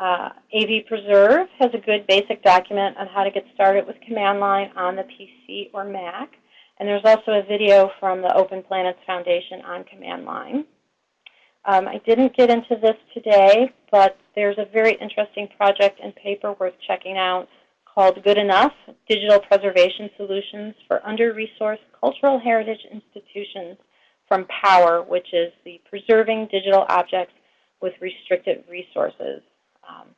Speaker 3: Uh, AV Preserve has a good basic document on how to get started with command line on the PC or Mac. And there's also a video from the Open Planets Foundation on command line. Um, I didn't get into this today, but there's a very interesting project and paper worth checking out called Good Enough, Digital Preservation Solutions for Under-Resourced Cultural Heritage Institutions from POWRR, which is the Preserving Digital Objects with Restricted Resources. Um,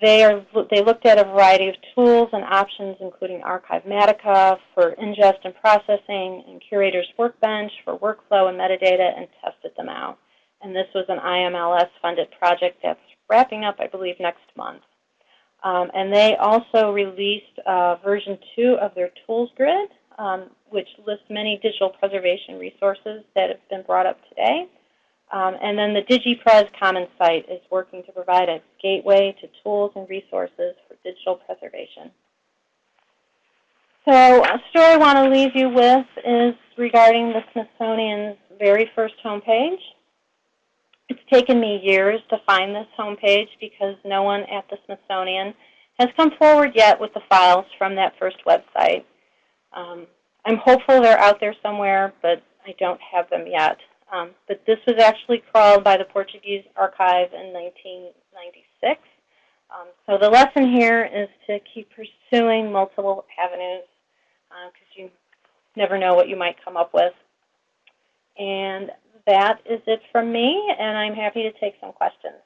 Speaker 3: they, are, they looked at a variety of tools and options, including Archivematica for ingest and processing, and Curator's Workbench for workflow and metadata, and tested them out. And this was an IMLS-funded project that's wrapping up, I believe, next month. Um, and they also released uh, version 2 of their tools grid, um, which lists many digital preservation resources that have been brought up today. Um, and then the DigiPres Commons site is working to provide a gateway to tools and resources for digital preservation. So a story I want to leave you with is regarding the Smithsonian's very first homepage. It's taken me years to find this homepage because no one at the Smithsonian has come forward yet with the files from that first website. Um, I'm hopeful they're out there somewhere, but I don't have them yet. Um, but this was actually crawled by the Portuguese archive in 1996. Um, so the lesson here is to keep pursuing multiple avenues because uh, you never know what you might come up with. And that is it from me, and I'm happy to take some questions.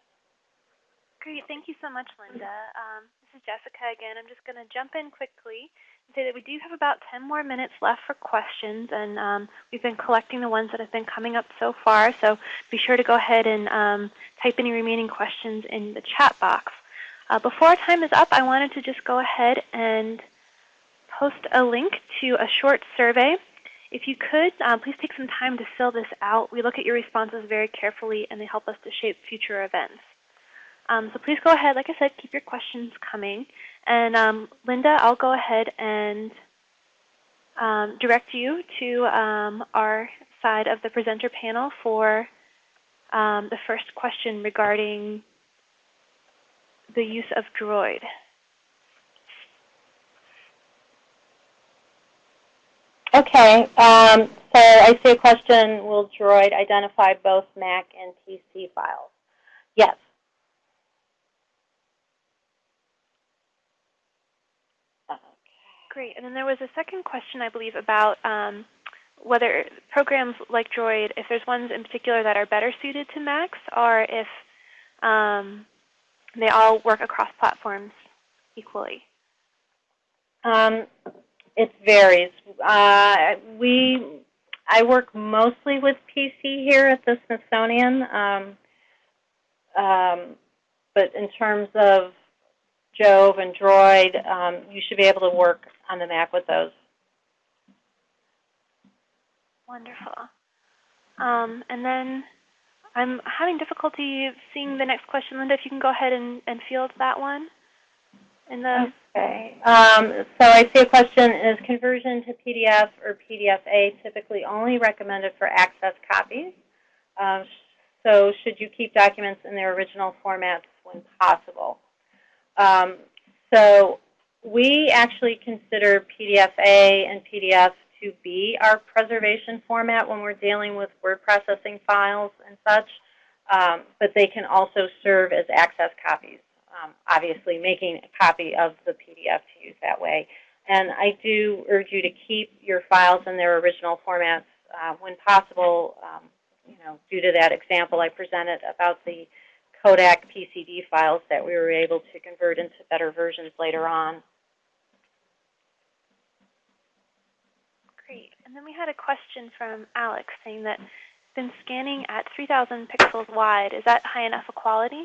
Speaker 2: Great. Thank you so much, Lynda. Um, this is Jessica again. I'm just going to jump in quickly say that we do have about 10 more minutes left for questions, and um, we've been collecting the ones that have been coming up so far, so be sure to go ahead and um, type any remaining questions in the chat box. Uh, before our time is up, I wanted to just go ahead and post a link to a short survey. If you could, uh, please take some time to fill this out. We look at your responses very carefully, and they help us to shape future events. Um, so please go ahead, like I said, keep your questions coming. And um, Lynda, I'll go ahead and um, direct you to um, our side of the presenter panel for um, the first question regarding the use of Droid.
Speaker 3: Okay, um, so I see a question, will Droid identify both Mac and PC files? Yes.
Speaker 2: Great. And then there was a second question, I believe, about um, whether programs like Droid, if there's ones in particular that are better suited to Macs, or if um, they all work across platforms equally.
Speaker 3: Um, it varies. Uh, we, I work mostly with PC here at the Smithsonian, um, um, but in terms of JHOVE and Droid, um, you should be able to work on the Mac with those.
Speaker 2: Wonderful. Um, and then I'm having difficulty seeing the next question. Lynda, if you can go ahead and, and field that one. In the
Speaker 3: okay. Um, so I see a question, is conversion to PDF or PDF-A typically only recommended for access copies? Um, so should you keep documents in their original formats when possible? Um, so we actually consider PDF-A and PDF to be our preservation format when we're dealing with word processing files and such, um, but they can also serve as access copies, um, obviously making a copy of the PDF to use that way. And I do urge you to keep your files in their original formats uh, when possible, um, you know, due to that example I presented about the Kodak PCD files that we were able to convert into better versions later on.
Speaker 2: And then we had a question from Alex saying that been scanning at 3,000 pixels wide. Is that high enough a quality?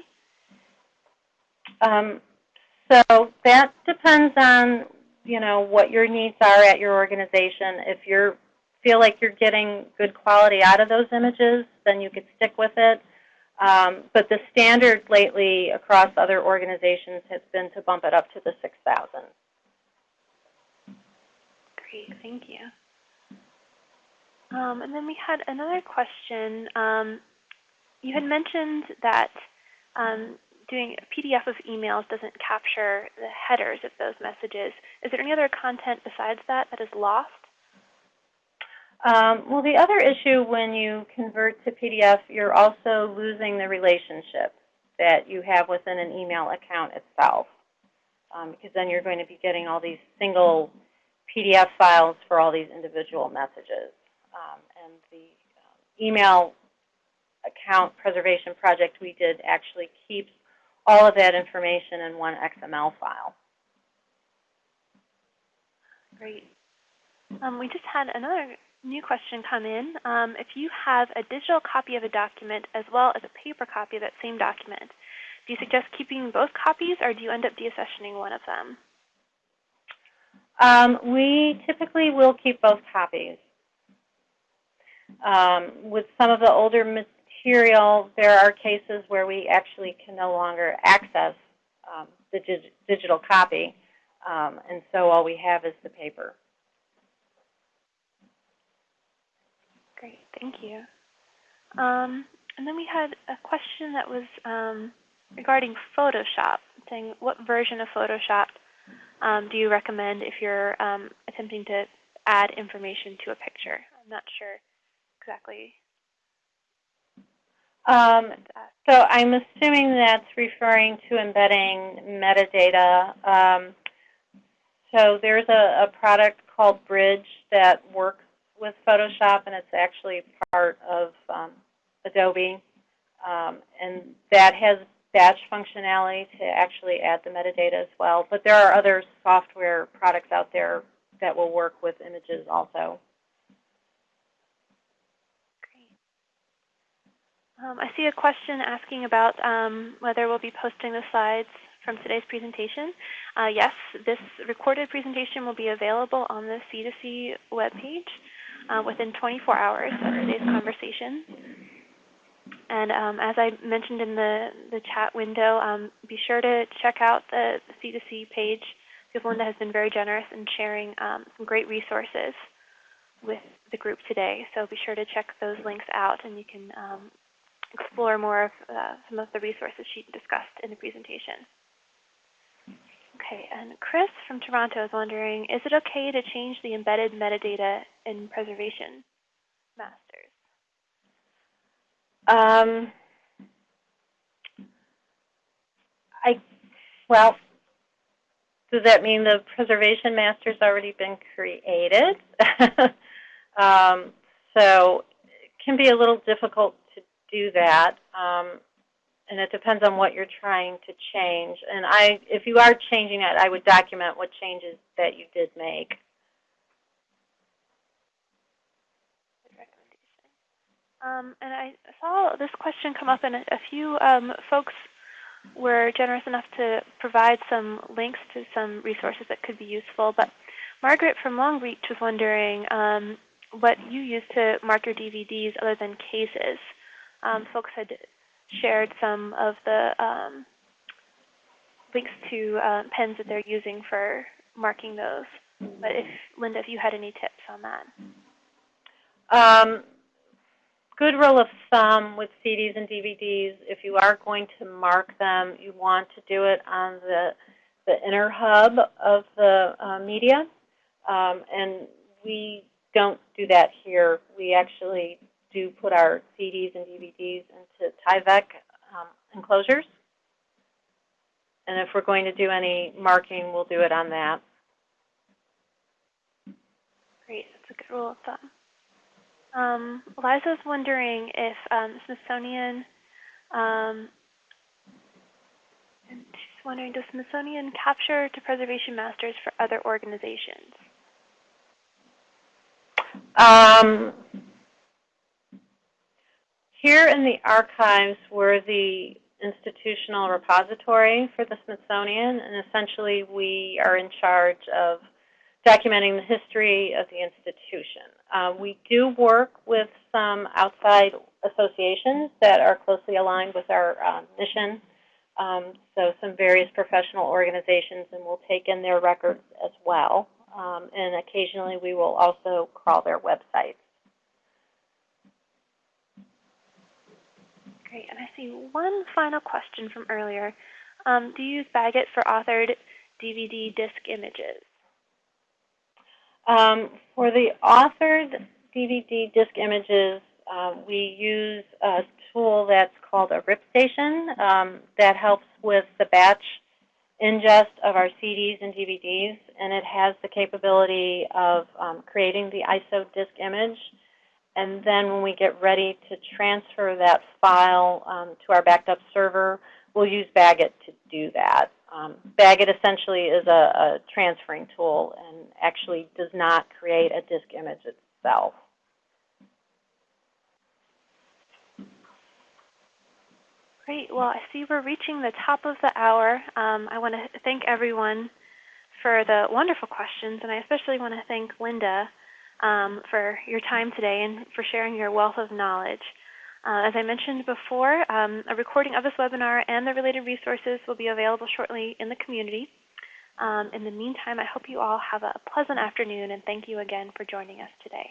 Speaker 3: Um, so that depends on you know what your needs are at your organization. If you feel like you're getting good quality out of those images, then you could stick with it. Um, but the standard lately across other organizations has been to bump it up to the 6,000.
Speaker 2: Great, thank you. Um, and then we had another question. Um, you had mentioned that um, doing a PDF of emails doesn't capture the headers of those messages. Is there any other content besides that that is lost?
Speaker 3: Um, well, the other issue when you convert to PDF, you're also losing the relationship that you have within an email account itself. Um, because then you're going to be getting all these single PDF files for all these individual messages. Um, and the um, email account preservation project we did actually keeps all of that information in one XML file.
Speaker 2: Great. Um, we just had another new question come in. Um, if you have a digital copy of a document as well as a paper copy of that same document, do you suggest keeping both copies or do you end up deaccessioning one of them?
Speaker 3: Um, we typically will keep both copies. Um, with some of the older material, there are cases where we actually can no longer access um, the dig digital copy, um, and so all we have is the paper.
Speaker 2: Great, thank you. Um, and then we had a question that was um, regarding Photoshop, saying what version of Photoshop um, do you recommend if you're attempting to add information to a picture? I'm not sure exactly?
Speaker 3: Um, so I'm assuming that's referring to embedding metadata. Um, so there's a, a, product called Bridge that works with Photoshop, and it's actually part of um, Adobe. Um, and that has batch functionality to actually add the metadata as well. But there are other software products out there that will work with images also.
Speaker 2: Um, I see a question asking about um, whether we'll be posting the slides from today's presentation. Uh, yes, this recorded presentation will be available on the C2C webpage uh, within 24 hours of today's conversation. And um, as I mentioned in the, the chat window, um, be sure to check out the, the C2C page because Lynda has been very generous in sharing um, some great resources with the group today. So be sure to check those links out and you can um, explore more of uh, some of the resources she discussed in the presentation. Okay, and Chris from Toronto is wondering, is it okay to change the embedded metadata in preservation masters?
Speaker 3: Um, I, well, does that mean the preservation master's already been created? Um, so it can be a little difficult do that. Um, and it depends on what you're trying to change. And I, if you are changing it, I would document what changes that you did make.
Speaker 2: Um, and I saw this question come up, and a, few um, folks were generous enough to provide some links to some resources that could be useful. But Margaret from Long Longreach was wondering um, what you use to mark your DVDs other than cases. Um, folks had shared some of the um, links to uh, pens that they're using for marking those. But if Lynda, if you had any tips on that.
Speaker 3: Um, good rule of thumb with CDs and DVDs, if you are going to mark them, you want to do it on the, the inner hub of the uh, media. Um, and we don't do that here. We actually do put our CDs and DVDs into Tyvek um, enclosures. And if we're going to do any marking, we'll do it on that.
Speaker 2: Great, that's a good rule of thumb. Um, Liza's wondering if um, Smithsonian, um, and she's wondering, does Smithsonian capture to preservation masters for other organizations?
Speaker 3: Um, here in the archives, we're the institutional repository for the Smithsonian, and essentially we are in charge of documenting the history of the institution. Uh, we do work with some outside associations that are closely aligned with our uh, mission, um, so some various professional organizations, and we'll take in their records as well. Um, and occasionally we will also crawl their websites.
Speaker 2: Great, and I see one final question from earlier. Um, do you use BagIt for authored DVD disc images?
Speaker 3: Um, for the authored DVD disc images, uh, we use a tool that's called a RipStation um, that helps with the batch ingest of our CDs and DVDs, and it has the capability of um, creating the ISO disk image. And then when we get ready to transfer that file um, to our backed up server, we'll use BagIt to do that. Um, BagIt essentially is a, a transferring tool and actually does not create a disk image itself.
Speaker 2: Great. Well, I see we're reaching the top of the hour. Um, I want to thank everyone for the wonderful questions, and I especially want to thank Lynda um, for your time today and for sharing your wealth of knowledge. Uh, as I mentioned before, um, a recording of this webinar and the related resources will be available shortly in the community. Um, in the meantime, I hope you all have a pleasant afternoon, and thank you again for joining us today.